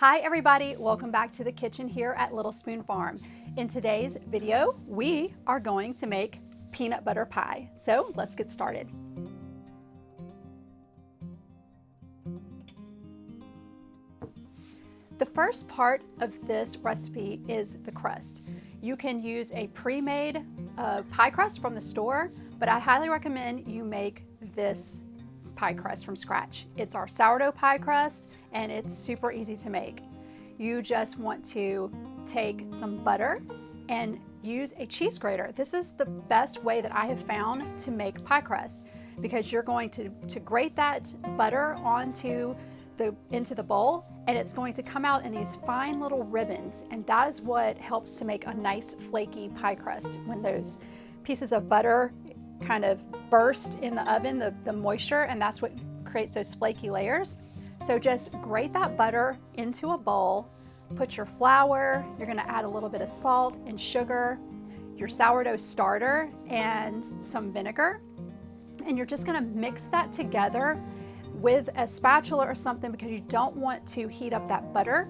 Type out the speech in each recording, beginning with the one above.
Hi everybody, welcome back to the kitchen here at Little Spoon Farm. In today's video, we are going to make peanut butter pie. So let's get started. The first part of this recipe is the crust. You can use a pre-made uh, pie crust from the store, but I highly recommend you make this pie crust from scratch. It's our sourdough pie crust and it's super easy to make. You just want to take some butter and use a cheese grater. This is the best way that I have found to make pie crust because you're going to, to grate that butter onto the, into the bowl and it's going to come out in these fine little ribbons and that is what helps to make a nice flaky pie crust when those pieces of butter kind of burst in the oven, the, the moisture, and that's what creates those flaky layers. So just grate that butter into a bowl, put your flour, you're gonna add a little bit of salt and sugar, your sourdough starter, and some vinegar. And you're just gonna mix that together with a spatula or something because you don't want to heat up that butter.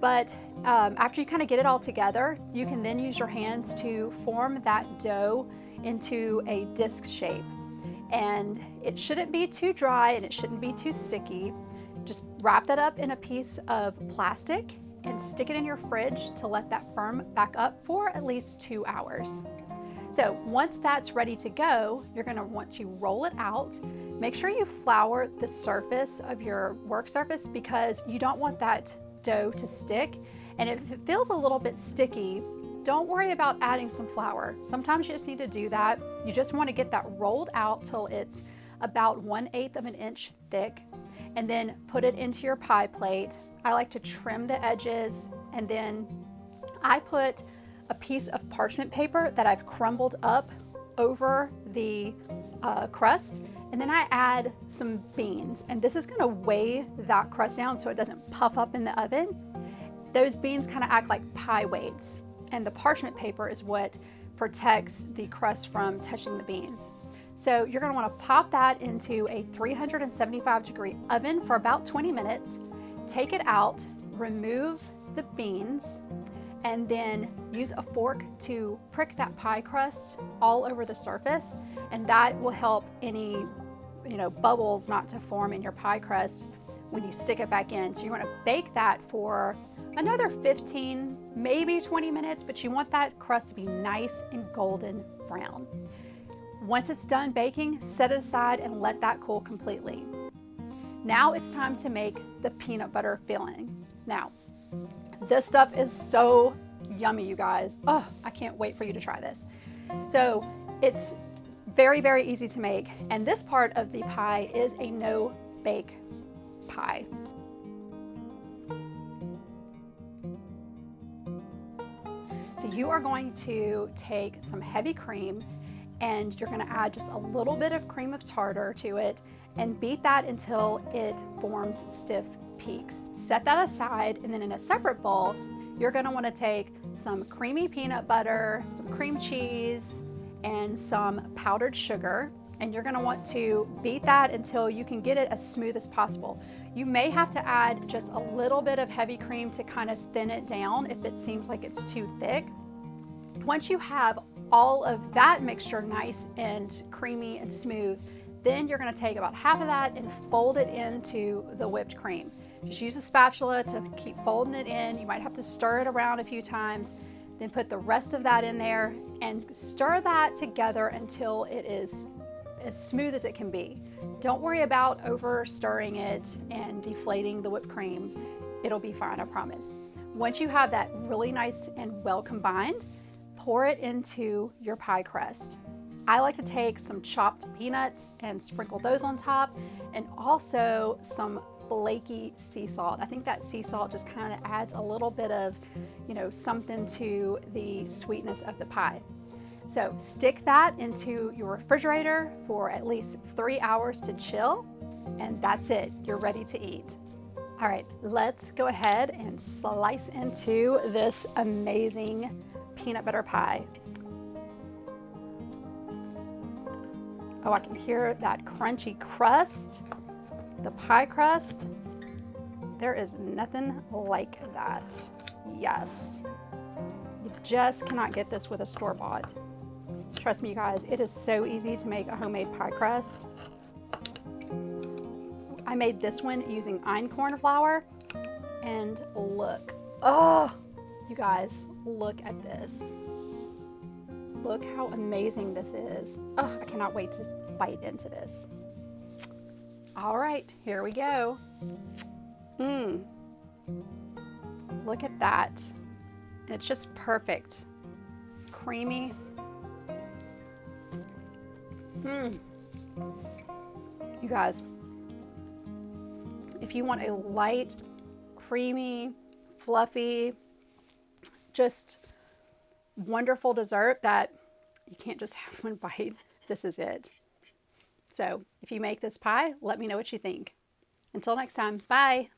But um, after you kind of get it all together, you can then use your hands to form that dough into a disc shape. And it shouldn't be too dry and it shouldn't be too sticky. Just wrap that up in a piece of plastic and stick it in your fridge to let that firm back up for at least two hours. So once that's ready to go, you're gonna want to roll it out. Make sure you flour the surface of your work surface because you don't want that dough to stick. And if it feels a little bit sticky, don't worry about adding some flour. Sometimes you just need to do that. You just want to get that rolled out till it's about 1 8th of an inch thick and then put it into your pie plate. I like to trim the edges and then I put a piece of parchment paper that I've crumbled up over the uh, crust and then I add some beans and this is going to weigh that crust down so it doesn't puff up in the oven. Those beans kind of act like pie weights and the parchment paper is what protects the crust from touching the beans. So you're gonna to want to pop that into a 375 degree oven for about 20 minutes, take it out, remove the beans, and then use a fork to prick that pie crust all over the surface, and that will help any you know, bubbles not to form in your pie crust when you stick it back in. So you want to bake that for another 15, maybe 20 minutes, but you want that crust to be nice and golden brown. Once it's done baking, set it aside and let that cool completely. Now it's time to make the peanut butter filling. Now, this stuff is so yummy, you guys. Oh, I can't wait for you to try this. So it's very, very easy to make. And this part of the pie is a no bake pie. You are going to take some heavy cream and you're gonna add just a little bit of cream of tartar to it and beat that until it forms stiff peaks. Set that aside and then in a separate bowl, you're gonna wanna take some creamy peanut butter, some cream cheese, and some powdered sugar and you're gonna want to beat that until you can get it as smooth as possible. You may have to add just a little bit of heavy cream to kind of thin it down if it seems like it's too thick. Once you have all of that mixture nice and creamy and smooth, then you're gonna take about half of that and fold it into the whipped cream. Just use a spatula to keep folding it in. You might have to stir it around a few times, then put the rest of that in there and stir that together until it is as smooth as it can be. Don't worry about over stirring it and deflating the whipped cream. It'll be fine, I promise. Once you have that really nice and well combined, pour it into your pie crust. I like to take some chopped peanuts and sprinkle those on top and also some flaky sea salt. I think that sea salt just kind of adds a little bit of, you know, something to the sweetness of the pie. So stick that into your refrigerator for at least three hours to chill, and that's it. You're ready to eat. All right, let's go ahead and slice into this amazing peanut butter pie. Oh, I can hear that crunchy crust, the pie crust. There is nothing like that. Yes. You just cannot get this with a store-bought. Trust me, you guys, it is so easy to make a homemade pie crust. I made this one using einkorn flour, and look. Oh, you guys, look at this. Look how amazing this is. Oh, I cannot wait to bite into this. All right, here we go. Mmm. Look at that. It's just perfect. Creamy. Mmm. You guys, if you want a light, creamy, fluffy, just wonderful dessert that you can't just have one bite, this is it. So if you make this pie, let me know what you think. Until next time, bye.